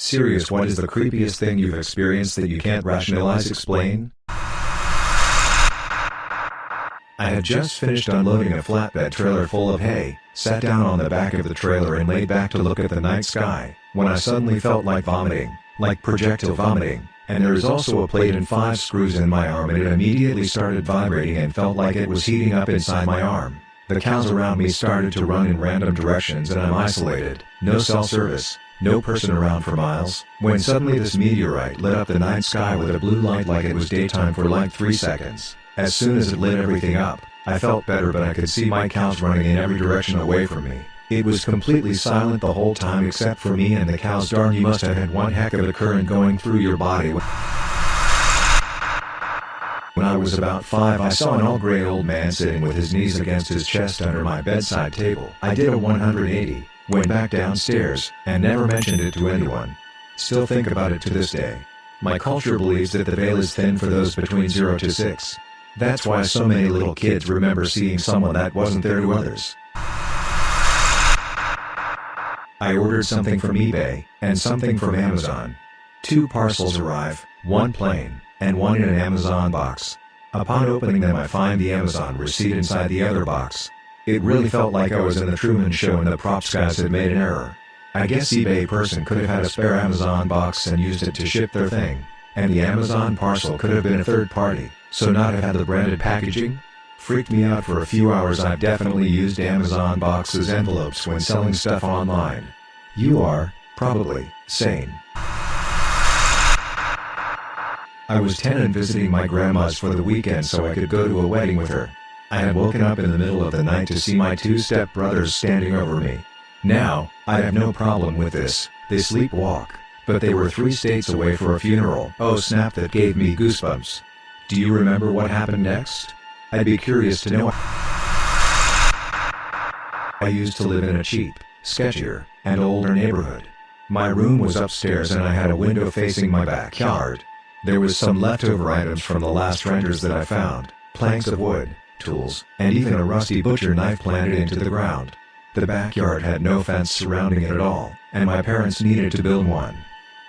Serious what is the creepiest thing you've experienced that you can't rationalize explain? I had just finished unloading a flatbed trailer full of hay, sat down on the back of the trailer and laid back to look at the night sky, when I suddenly felt like vomiting, like projectile vomiting, and there is also a plate and five screws in my arm and it immediately started vibrating and felt like it was heating up inside my arm. The cows around me started to run in random directions and I'm isolated, no cell service, no person around for miles, when suddenly this meteorite lit up the night sky with a blue light like it was daytime for like 3 seconds. As soon as it lit everything up, I felt better but I could see my cows running in every direction away from me. It was completely silent the whole time except for me and the cows darn you must have had one heck of a current going through your body. When I was about 5 I saw an all-gray old man sitting with his knees against his chest under my bedside table. I did a 180, went back downstairs, and never mentioned it to anyone. Still think about it to this day. My culture believes that the veil is thin for those between 0 to 6. That's why so many little kids remember seeing someone that wasn't there to others. I ordered something from eBay, and something from Amazon. Two parcels arrive, one plain, and one in an Amazon box. Upon opening them I find the Amazon receipt inside the other box. It really felt like I was in the Truman Show and the props guys had made an error. I guess eBay person could have had a spare Amazon box and used it to ship their thing. And the Amazon parcel could have been a third party. So not have had the branded packaging? Freaked me out for a few hours I've definitely used Amazon boxes envelopes when selling stuff online. You are, probably, sane. I was 10 and visiting my grandma's for the weekend so I could go to a wedding with her. I had woken up in the middle of the night to see my two step-brothers standing over me. Now, I have no problem with this, they sleepwalk, but they were three states away for a funeral. Oh snap that gave me goosebumps. Do you remember what happened next? I'd be curious to know. I used to live in a cheap, sketchier, and older neighborhood. My room was upstairs and I had a window facing my backyard. There was some leftover items from the last renters that I found, planks of wood, tools, and even a rusty butcher knife planted into the ground. The backyard had no fence surrounding it at all, and my parents needed to build one.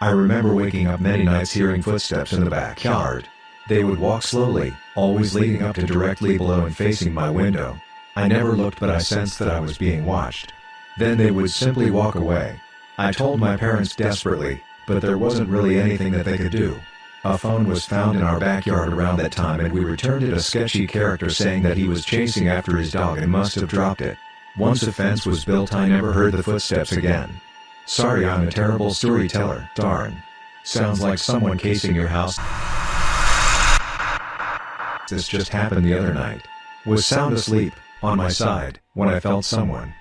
I remember waking up many nights hearing footsteps in the backyard, they would walk slowly, always leading up to directly below and facing my window. I never looked but I sensed that I was being watched. Then they would simply walk away. I told my parents desperately, but there wasn't really anything that they could do. A phone was found in our backyard around that time and we returned it a sketchy character saying that he was chasing after his dog and must have dropped it. Once a fence was built I never heard the footsteps again. Sorry I'm a terrible storyteller, darn. Sounds like someone casing your house. This just happened the other night. Was sound asleep, on my side, when I felt someone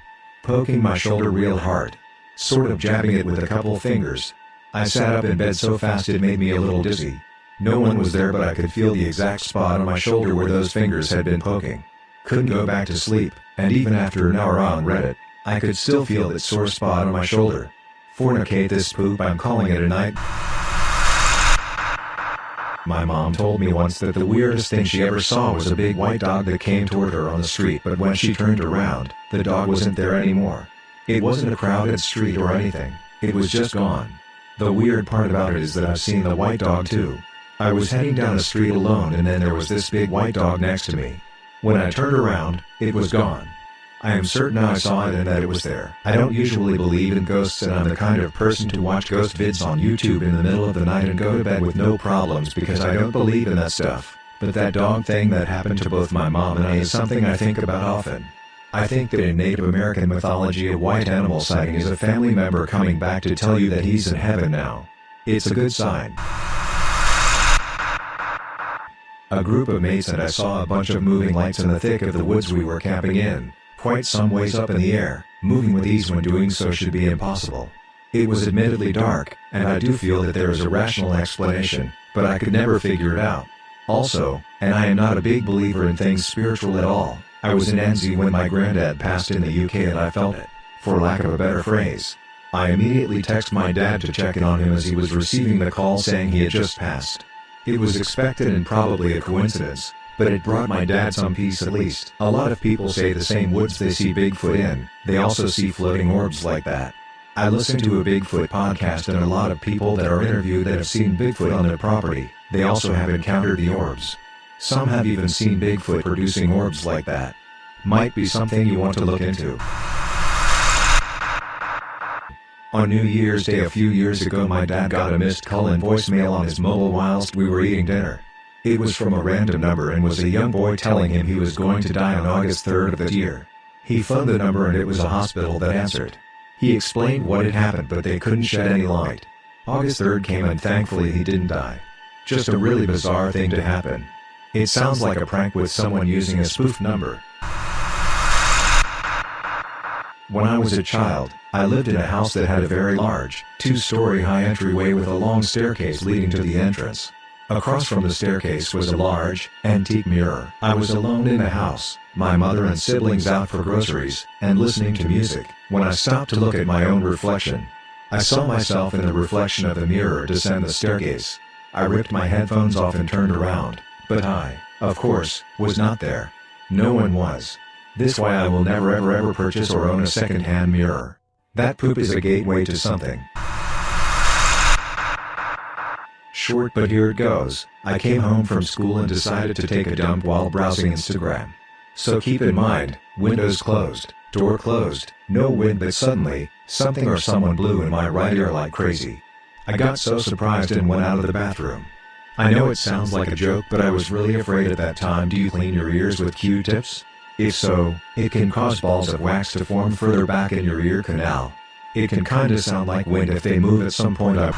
poking my shoulder real hard. Sort of jabbing it with a couple fingers. I sat up in bed so fast it made me a little dizzy. No one was there but I could feel the exact spot on my shoulder where those fingers had been poking. Couldn't go back to sleep, and even after an hour on Reddit, I could still feel that sore spot on my shoulder. Fornicate this poop I'm calling it a night. My mom told me once that the weirdest thing she ever saw was a big white dog that came toward her on the street but when she turned around, the dog wasn't there anymore. It wasn't a crowded street or anything, it was just gone. The weird part about it is that I've seen the white dog too. I was heading down the street alone and then there was this big white dog next to me. When I turned around, it was gone. I am certain I saw it and that it was there. I don't usually believe in ghosts and I'm the kind of person to watch ghost vids on YouTube in the middle of the night and go to bed with no problems because I don't believe in that stuff. But that dog thing that happened to both my mom and I is something I think about often. I think that in Native American mythology a white animal sighting is a family member coming back to tell you that he's in heaven now. It's a good sign. A group of mates and I saw a bunch of moving lights in the thick of the woods we were camping in quite some ways up in the air, moving with ease when doing so should be impossible. It was admittedly dark, and I do feel that there is a rational explanation, but I could never figure it out. Also, and I am not a big believer in things spiritual at all, I was in NZ when my granddad passed in the UK and I felt it, for lack of a better phrase. I immediately text my dad to check in on him as he was receiving the call saying he had just passed. It was expected and probably a coincidence, but it brought my dad some peace at least. A lot of people say the same woods they see Bigfoot in, they also see floating orbs like that. I listen to a Bigfoot podcast and a lot of people that are interviewed that have seen Bigfoot on their property, they also have encountered the orbs. Some have even seen Bigfoot producing orbs like that. Might be something you want to look into. On New Year's Day a few years ago my dad got a missed call and voicemail on his mobile whilst we were eating dinner. It was from a random number and was a young boy telling him he was going to die on August 3rd of that year. He phoned the number and it was a hospital that answered. He explained what had happened but they couldn't shed any light. August 3rd came and thankfully he didn't die. Just a really bizarre thing to happen. It sounds like a prank with someone using a spoof number. When I was a child, I lived in a house that had a very large, two-story high entryway with a long staircase leading to the entrance. Across from the staircase was a large, antique mirror. I was alone in the house, my mother and siblings out for groceries, and listening to music, when I stopped to look at my own reflection. I saw myself in the reflection of the mirror descend the staircase. I ripped my headphones off and turned around, but I, of course, was not there. No one was. This why I will never ever ever purchase or own a second-hand mirror. That poop is a gateway to something. Short but here it goes, I came home from school and decided to take a dump while browsing Instagram. So keep in mind, windows closed, door closed, no wind but suddenly, something or someone blew in my right ear like crazy. I got so surprised and went out of the bathroom. I know it sounds like a joke but I was really afraid at that time do you clean your ears with Q-tips? If so, it can cause balls of wax to form further back in your ear canal. It can kinda sound like wind if they move at some point up.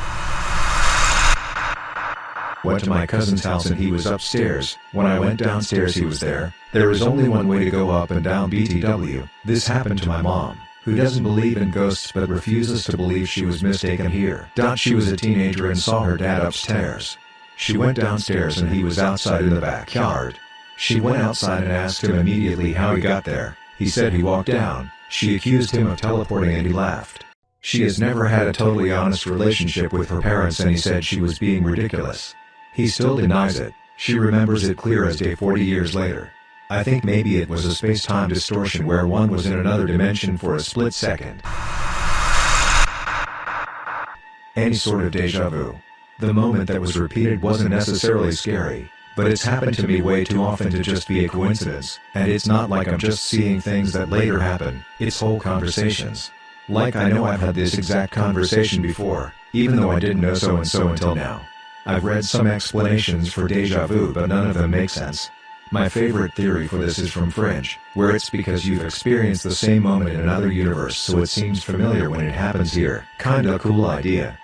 Went to my cousin's house and he was upstairs, when I went downstairs he was there, there is only one way to go up and down BTW, this happened to my mom, who doesn't believe in ghosts but refuses to believe she was mistaken here. She was a teenager and saw her dad upstairs. She went downstairs and he was outside in the backyard, she went outside and asked him immediately how he got there. He said he walked down. She accused him of teleporting and he laughed. She has never had a totally honest relationship with her parents and he said she was being ridiculous. He still denies it. She remembers it clear as day 40 years later. I think maybe it was a space-time distortion where one was in another dimension for a split second. Any sort of deja vu. The moment that was repeated wasn't necessarily scary, but it's happened to me way too often to just be a coincidence, and it's not like I'm just seeing things that later happen, it's whole conversations. Like I know I've had this exact conversation before, even though I didn't know so and so until now. I've read some explanations for deja vu but none of them make sense. My favorite theory for this is from Fringe, where it's because you've experienced the same moment in another universe so it seems familiar when it happens here. Kinda cool idea.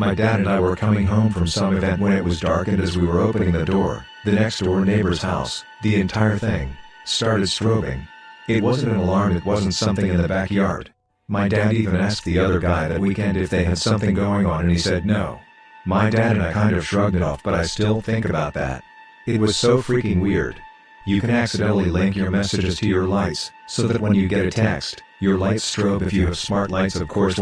My dad and I were coming home from some event when it was dark and as we were opening the door, the next door neighbor's house, the entire thing, started strobing. It wasn't an alarm it wasn't something in the backyard. My dad even asked the other guy that weekend if they had something going on and he said no. My dad and I kind of shrugged it off but I still think about that. It was so freaking weird. You can accidentally link your messages to your lights, so that when you get a text, your lights strobe if you have smart lights of course.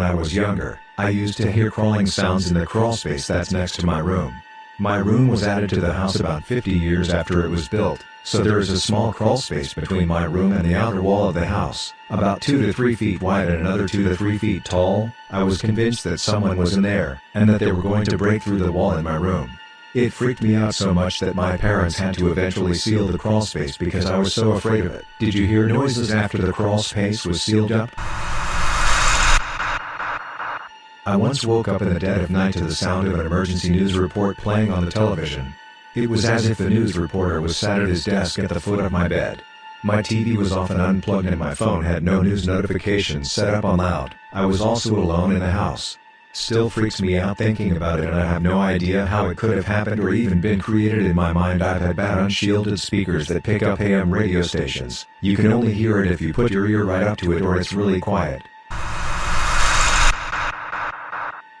When I was younger, I used to hear crawling sounds in the crawl space that's next to my room. My room was added to the house about 50 years after it was built, so there is a small crawl space between my room and the outer wall of the house, about 2 to 3 feet wide and another 2 to 3 feet tall. I was convinced that someone was in there, and that they were going to break through the wall in my room. It freaked me out so much that my parents had to eventually seal the crawl space because I was so afraid of it. Did you hear noises after the crawl space was sealed up? I once woke up in the dead of night to the sound of an emergency news report playing on the television. It was as if the news reporter was sat at his desk at the foot of my bed. My TV was off and unplugged and my phone had no news notifications set up on loud. I was also alone in the house. Still freaks me out thinking about it and I have no idea how it could have happened or even been created in my mind I've had bad unshielded speakers that pick up AM radio stations. You can only hear it if you put your ear right up to it or it's really quiet.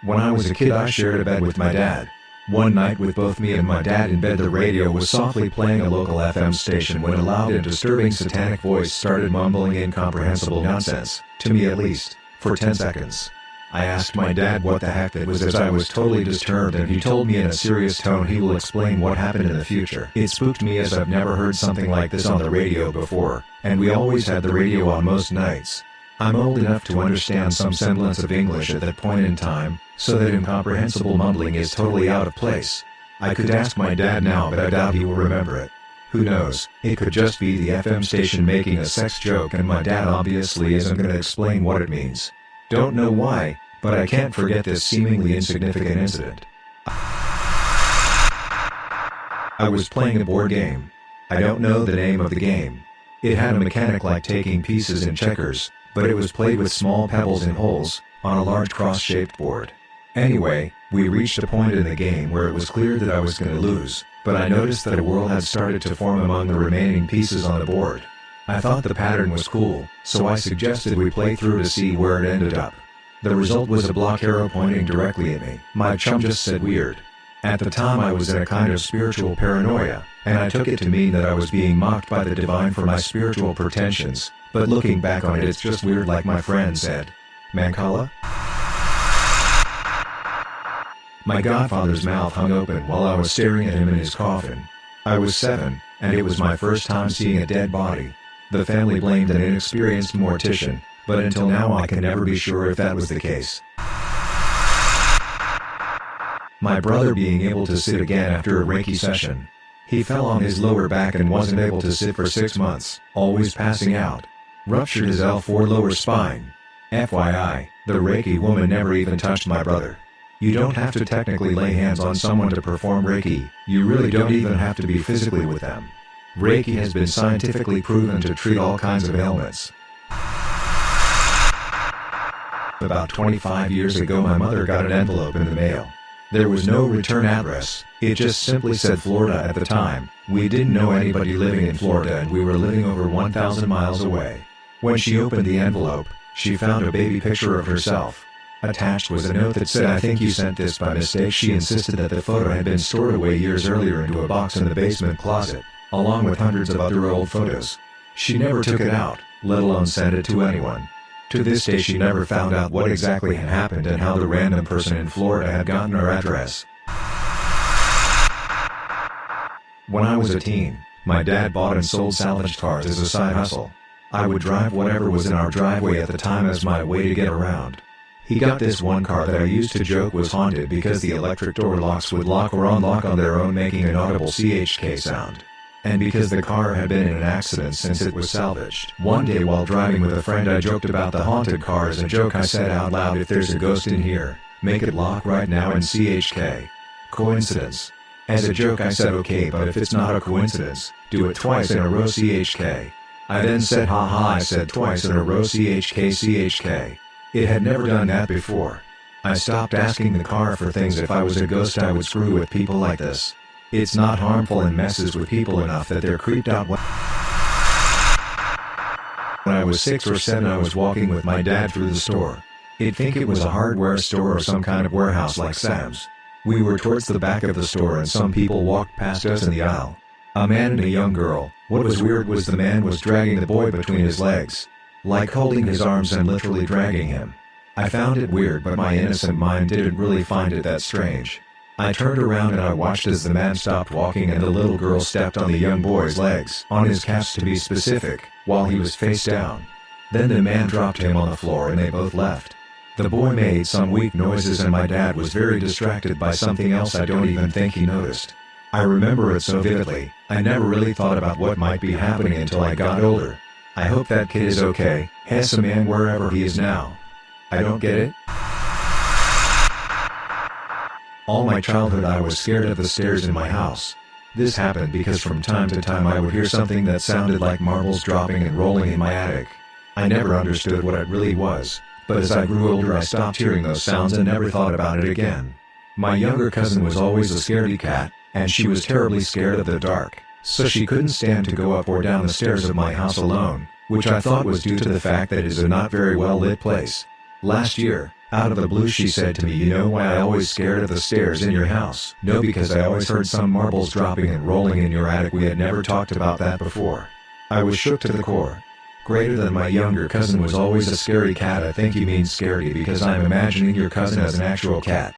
When I was a kid I shared a bed with my dad. One night with both me and my dad in bed the radio was softly playing a local FM station when a loud and disturbing satanic voice started mumbling incomprehensible nonsense, to me at least, for 10 seconds. I asked my dad what the heck that was as I was totally disturbed and he told me in a serious tone he will explain what happened in the future. It spooked me as I've never heard something like this on the radio before, and we always had the radio on most nights. I'm old enough to understand some semblance of English at that point in time, so that incomprehensible mumbling is totally out of place. I could ask my dad now but I doubt he will remember it. Who knows, it could just be the FM station making a sex joke and my dad obviously isn't gonna explain what it means. Don't know why, but I can't forget this seemingly insignificant incident. I was playing a board game. I don't know the name of the game. It had a mechanic like taking pieces in checkers, but it was played with small pebbles and holes, on a large cross-shaped board. Anyway, we reached a point in the game where it was clear that I was gonna lose, but I noticed that a whirl had started to form among the remaining pieces on the board. I thought the pattern was cool, so I suggested we play through to see where it ended up. The result was a block arrow pointing directly at me. My chum just said weird. At the time I was in a kind of spiritual paranoia, and I took it to mean that I was being mocked by the divine for my spiritual pretensions, but looking back on it it's just weird like my friend said. Mancala? My godfather's mouth hung open while I was staring at him in his coffin. I was seven, and it was my first time seeing a dead body. The family blamed an inexperienced mortician, but until now I can never be sure if that was the case. My brother being able to sit again after a Reiki session. He fell on his lower back and wasn't able to sit for six months, always passing out. Ruptured his L4 lower spine. FYI, the Reiki woman never even touched my brother. You don't have to technically lay hands on someone to perform Reiki, you really don't even have to be physically with them. Reiki has been scientifically proven to treat all kinds of ailments. About 25 years ago my mother got an envelope in the mail. There was no return address, it just simply said Florida at the time, we didn't know anybody living in Florida and we were living over 1,000 miles away. When she opened the envelope, she found a baby picture of herself. Attached was a note that said I think you sent this by mistake she insisted that the photo had been stored away years earlier into a box in the basement closet along with hundreds of other old photos. She never took it out, let alone sent it to anyone. To this day she never found out what exactly had happened and how the random person in Florida had gotten her address. When I was a teen, my dad bought and sold salvaged cars as a side hustle. I would drive whatever was in our driveway at the time as my way to get around. He got this one car that I used to joke was haunted because the electric door locks would lock or unlock on their own making an audible CHK sound and because the car had been in an accident since it was salvaged. One day while driving with a friend I joked about the haunted car as a joke I said out loud if there's a ghost in here, make it lock right now in CHK. Coincidence. As a joke I said okay but if it's not a coincidence, do it twice in a row CHK. I then said ha ha I said twice in a row CHK CHK. It had never done that before. I stopped asking the car for things if I was a ghost I would screw with people like this. It's not harmful and messes with people enough that they're creeped out when I was 6 or 7 I was walking with my dad through the store. I'd think it was a hardware store or some kind of warehouse like Sam's. We were towards the back of the store and some people walked past us in the aisle. A man and a young girl. What was weird was the man was dragging the boy between his legs. Like holding his arms and literally dragging him. I found it weird but my innocent mind didn't really find it that strange. I turned around and I watched as the man stopped walking and the little girl stepped on the young boy's legs, on his calves to be specific, while he was face down. Then the man dropped him on the floor and they both left. The boy made some weak noises and my dad was very distracted by something else I don't even think he noticed. I remember it so vividly, I never really thought about what might be happening until I got older. I hope that kid is okay, has a man wherever he is now. I don't get it? All my childhood I was scared of the stairs in my house. This happened because from time to time I would hear something that sounded like marbles dropping and rolling in my attic. I never understood what it really was, but as I grew older I stopped hearing those sounds and never thought about it again. My younger cousin was always a scaredy cat, and she was terribly scared of the dark, so she couldn't stand to go up or down the stairs of my house alone, which I thought was due to the fact that it is a not very well lit place. Last year, out of the blue she said to me you know why I always scared of the stairs in your house? No because I always heard some marbles dropping and rolling in your attic we had never talked about that before. I was shook to the core. Greater than my younger cousin was always a scary cat I think you mean scaredy because I'm imagining your cousin as an actual cat.